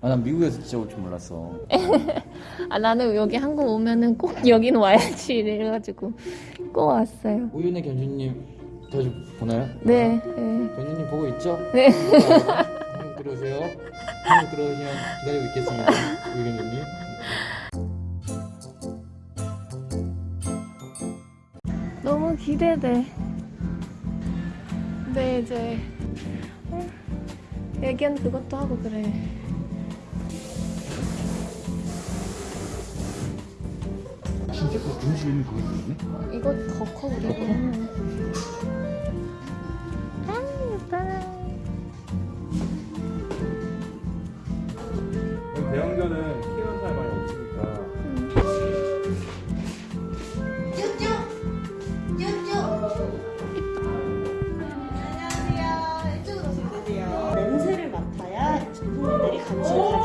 아, 난 미국에서 진짜 올 줄 몰랐어. 아 나는 여기 한국 오면은 꼭 여기는 와야지 이래가지고 꼭 왔어요. 우윤의 견주님 자주 보나요? 네. 네. 견주님 보고 있죠? 네. 한국 들어오세요. 한국 들어오시면 기다리고 있겠습니다. 우유 견주님. 너무 기대돼. 근데 이제 어, 애견 그것도 하고 그래. 진짜 그 음식 있는 그거 있네? 이거 더 커, 그리고. 아, 예뻐라. 대형견은 키우는 사람이 많이 없으니까. 냄새를 맡아야 부모님들이 관심을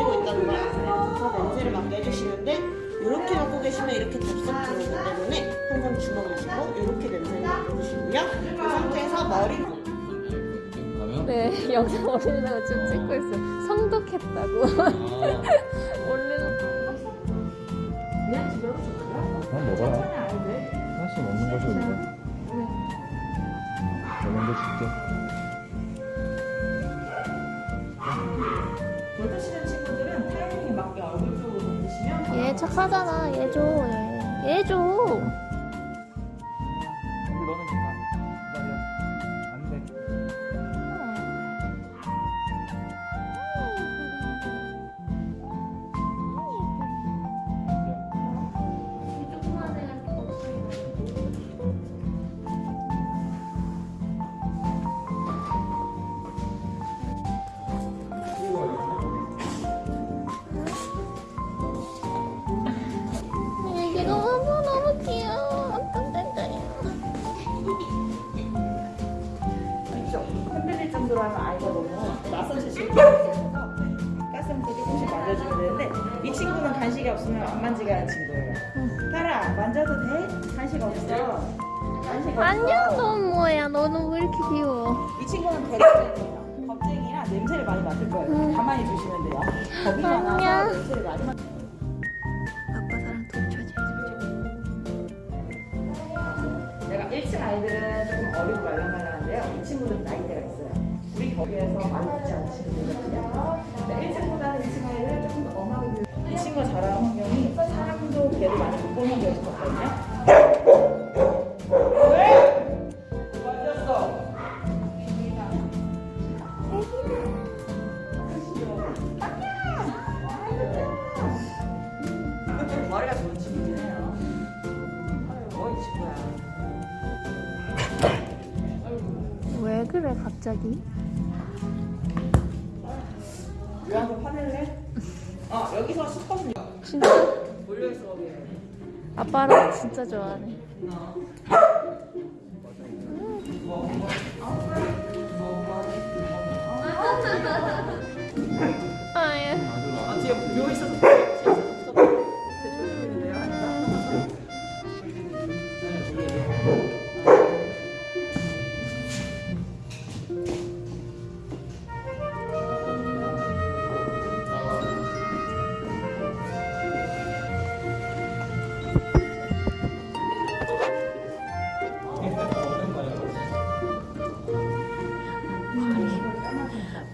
이렇게 맡고 계시면 이렇게 덥석 들어오기 때문에 항상 주먹을 쥐고 이렇게 냄새를 맡아주시고요. 이 상태에서 머리? 네, 영상 올리려고 지금 찍고 있어. 성독했다고. 착하잖아. 얘 줘. 얘, 얘 줘. 간식이 없으면 안 만지게 친구예요. 타라 만져도 돼? 간식 없어. 간식. 안녕, 너 뭐야? 너는 왜 이렇게 귀여워? 이 친구는 겁쟁이에요. 겁쟁이라 냄새를 많이 맡을 거예요. 음. 가만히 두시면 돼요. 겁이 많아서. 냄새를 많이 맡. 아빠 사랑 도쳐지. 내가 1층 아이들은 조금 어리고 말랑말랑한데요. 이 친구들은 나이대가 있어요. 우리 거기에서 많이 듣지 않은 친구들이거든요. 1층보다는 2층 아이들은 조금 더 엄하게 들- 이 친구가 자라는 환경이 사람도 개도 많이 못 보는 환경에서 봤거든요. 왜? 맞았어. 머리가 좋은 친구긴 해요. 아유, 뭐이 친구야. 왜 그래 갑자기? 유한테 화낼래? 어 여기서 10% 진짜 몰려있어 아빠랑 진짜 좋아하네. 아예. 아 뒤에 묘 있어서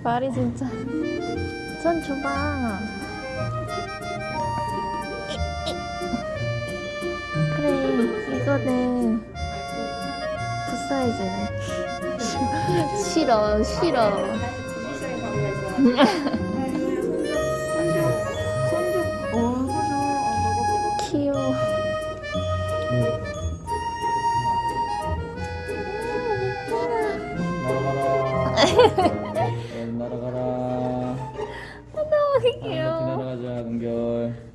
말이 진짜. 손 줘봐. 그래 이거는 풋사이즈네. 싫어 싫어. 귀여워. 날아가라. 하늘높이 귀여워. 날아가자, 은결.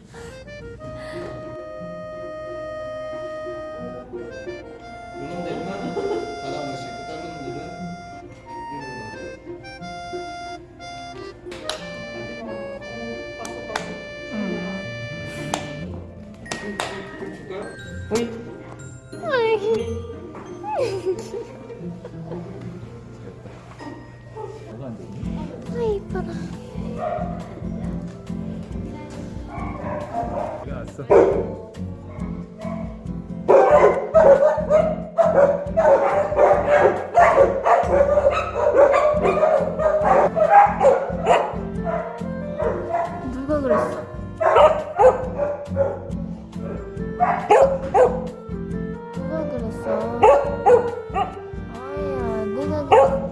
있어. 누가 그랬어? 누가 그랬어? 아야, 내가 그- 사장